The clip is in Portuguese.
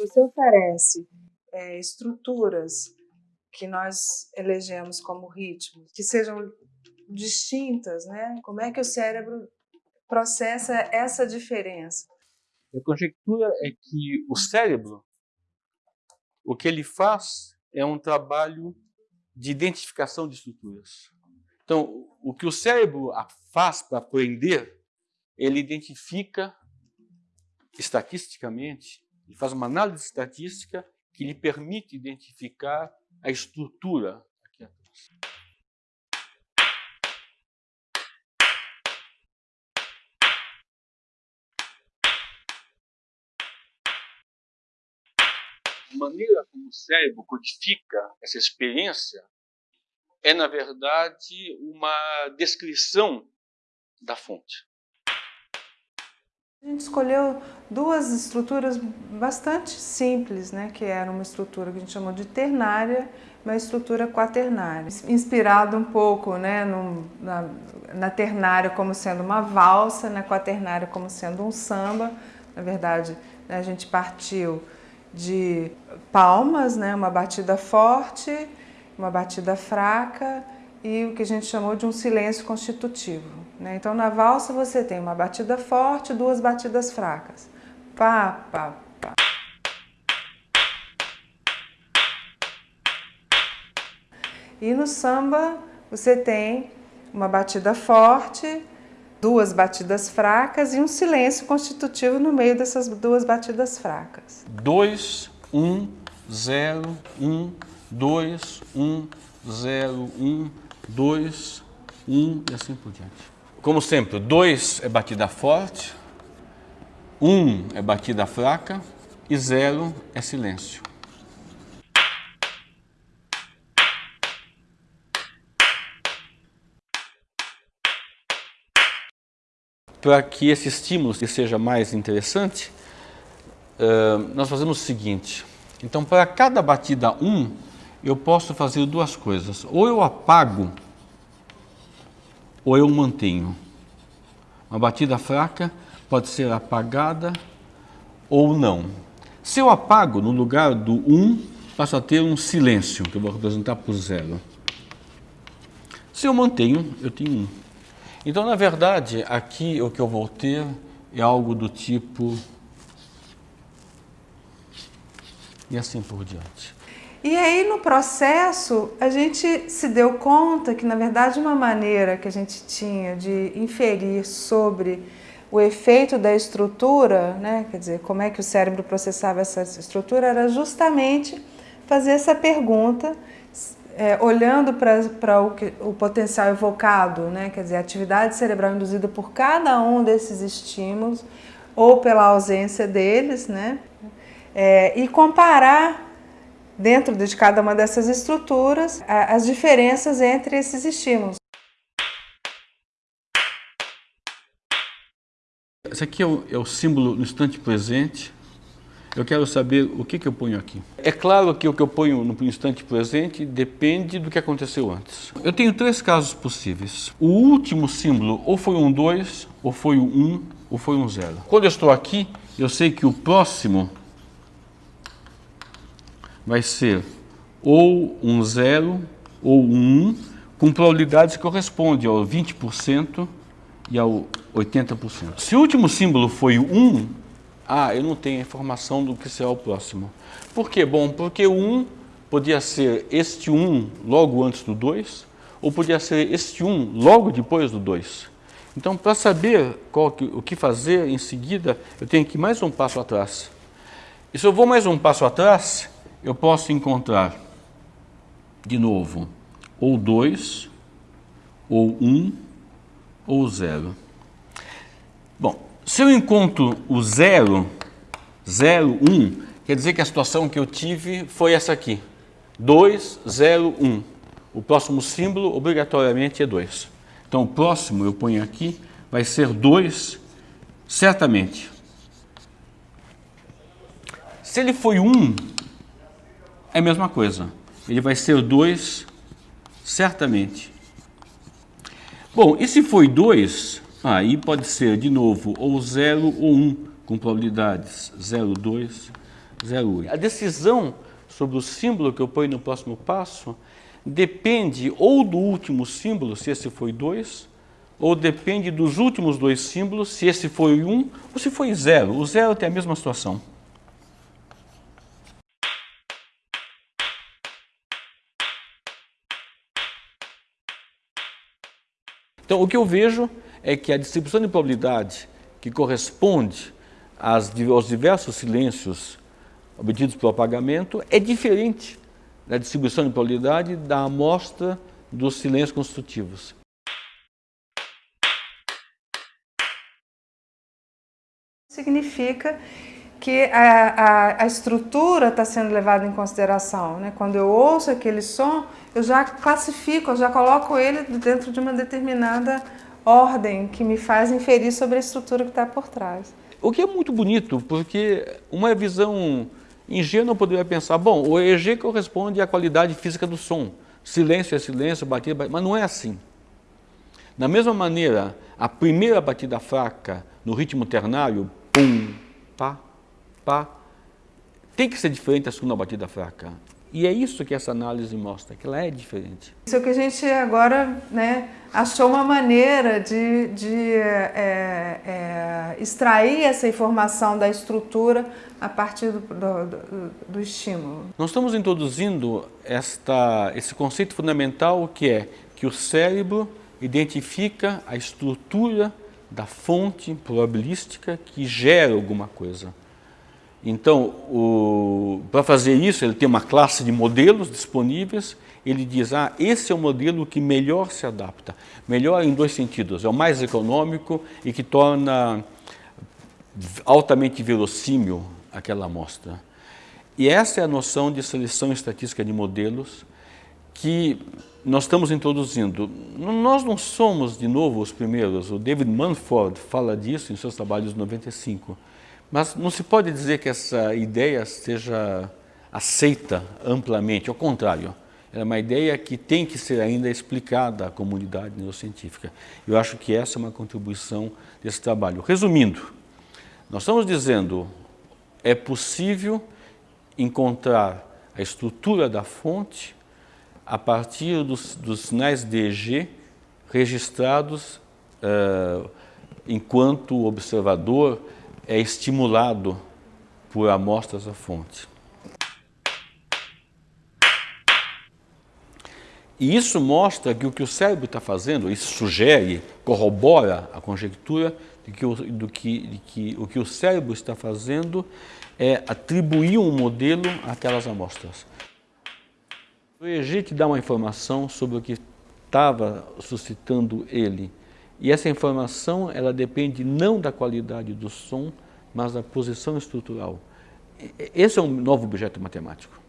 Você oferece é, estruturas que nós elegemos como ritmos, que sejam distintas, né? Como é que o cérebro processa essa diferença? A conjectura é que o cérebro, o que ele faz é um trabalho de identificação de estruturas. Então, o que o cérebro faz para aprender, ele identifica estatisticamente, ele faz uma análise estatística que lhe permite identificar a estrutura aqui atrás. A maneira como o cérebro codifica essa experiência é, na verdade, uma descrição da fonte. Gente escolheu duas estruturas bastante simples, né? que era uma estrutura que a gente chamou de ternária uma estrutura quaternária, inspirado um pouco né, no, na, na ternária como sendo uma valsa, na quaternária como sendo um samba. Na verdade, né, a gente partiu de palmas, né, uma batida forte, uma batida fraca e o que a gente chamou de um silêncio constitutivo. Né? Então, na valsa você tem uma batida forte, duas batidas fracas. Pá, pá, pá. E no samba você tem uma batida forte, duas batidas fracas e um silêncio constitutivo no meio dessas duas batidas fracas. 2, 1, 0, 1, 2, 1, 0, 1, 2, 1 e assim por diante. Como sempre, 2 é batida forte, 1 é batida fraca e 0 é silêncio. Para que esse estímulo seja mais interessante, nós fazemos o seguinte. Então, para cada batida 1, eu posso fazer duas coisas. Ou eu apago ou eu mantenho. Uma batida fraca pode ser apagada ou não. Se eu apago, no lugar do 1, passo a ter um silêncio, que eu vou representar por zero. Se eu mantenho, eu tenho 1. Então, na verdade, aqui o que eu vou ter é algo do tipo... E assim por diante. E aí no processo a gente se deu conta que na verdade uma maneira que a gente tinha de inferir sobre o efeito da estrutura, né, quer dizer, como é que o cérebro processava essa estrutura, era justamente fazer essa pergunta, é, olhando para o, o potencial evocado, né, quer dizer, a atividade cerebral induzida por cada um desses estímulos, ou pela ausência deles, né, é, e comparar dentro de cada uma dessas estruturas, as diferenças entre esses estímulos. Esse aqui é o, é o símbolo no instante presente. Eu quero saber o que, que eu ponho aqui. É claro que o que eu ponho no instante presente depende do que aconteceu antes. Eu tenho três casos possíveis. O último símbolo ou foi um 2, ou foi um 1, um, ou foi um 0. Quando eu estou aqui, eu sei que o próximo vai ser ou um zero ou um, com probabilidades que correspondem ao 20% e ao 80%. Se o último símbolo foi 1, ah, eu não tenho informação do que será o próximo. Por quê? Bom, porque 1 podia ser este 1 logo antes do 2, ou podia ser este 1 logo depois do 2. Então, para saber qual, o que fazer em seguida, eu tenho que ir mais um passo atrás. E se eu vou mais um passo atrás, eu posso encontrar, de novo, ou 2, ou 1, um, ou 0. Bom, se eu encontro o 0, 0, 1, quer dizer que a situação que eu tive foi essa aqui. 2, 0, 1. O próximo símbolo, obrigatoriamente, é 2. Então, o próximo, eu ponho aqui, vai ser 2, certamente. Se ele foi 1, é a mesma coisa. Ele vai ser 2, certamente. Bom, e se foi 2, aí pode ser de novo ou 0 ou 1, um, com probabilidades 0, 2, 0, A decisão sobre o símbolo que eu ponho no próximo passo depende ou do último símbolo, se esse foi 2, ou depende dos últimos dois símbolos, se esse foi 1 um, ou se foi 0. O 0 tem a mesma situação. Então, o que eu vejo é que a distribuição de probabilidade que corresponde às, aos diversos silêncios obtidos pelo apagamento é diferente da distribuição de probabilidade da amostra dos silêncios construtivos. Significa que a, a, a estrutura está sendo levada em consideração. Né? Quando eu ouço aquele som, eu já classifico, eu já coloco ele dentro de uma determinada ordem que me faz inferir sobre a estrutura que está por trás. O que é muito bonito, porque uma visão ingênua poderia pensar, bom, o EG corresponde à qualidade física do som. Silêncio é silêncio, batida, batida, mas não é assim. Da mesma maneira, a primeira batida fraca no ritmo ternário, pum, pá, pá, tem que ser diferente da segunda batida fraca. E é isso que essa análise mostra, que ela é diferente. Isso é que a gente agora né, achou uma maneira de, de é, é, extrair essa informação da estrutura a partir do, do, do, estímulo. Nós estamos introduzindo esta, esse conceito fundamental que é que o cérebro identifica a estrutura da fonte probabilística que gera alguma coisa. Então, para fazer isso, ele tem uma classe de modelos disponíveis, ele diz, ah, esse é o modelo que melhor se adapta. Melhor em dois sentidos, é o mais econômico e que torna altamente verossímil aquela amostra. E essa é a noção de seleção estatística de modelos que nós estamos introduzindo. Nós não somos, de novo, os primeiros. O David Manford fala disso em seus trabalhos de 95. Mas não se pode dizer que essa ideia seja aceita amplamente, ao contrário. é uma ideia que tem que ser ainda explicada à comunidade neurocientífica. Eu acho que essa é uma contribuição desse trabalho. Resumindo, nós estamos dizendo é possível encontrar a estrutura da fonte a partir dos, dos sinais DG registrados uh, enquanto observador é estimulado por amostras da fonte. E isso mostra que o que o cérebro está fazendo, isso sugere, corrobora a conjectura de que, o, do que, de que o que o cérebro está fazendo é atribuir um modelo àquelas amostras. O EEG te dá uma informação sobre o que estava suscitando ele. E essa informação, ela depende não da qualidade do som, mas da posição estrutural. Esse é um novo objeto matemático.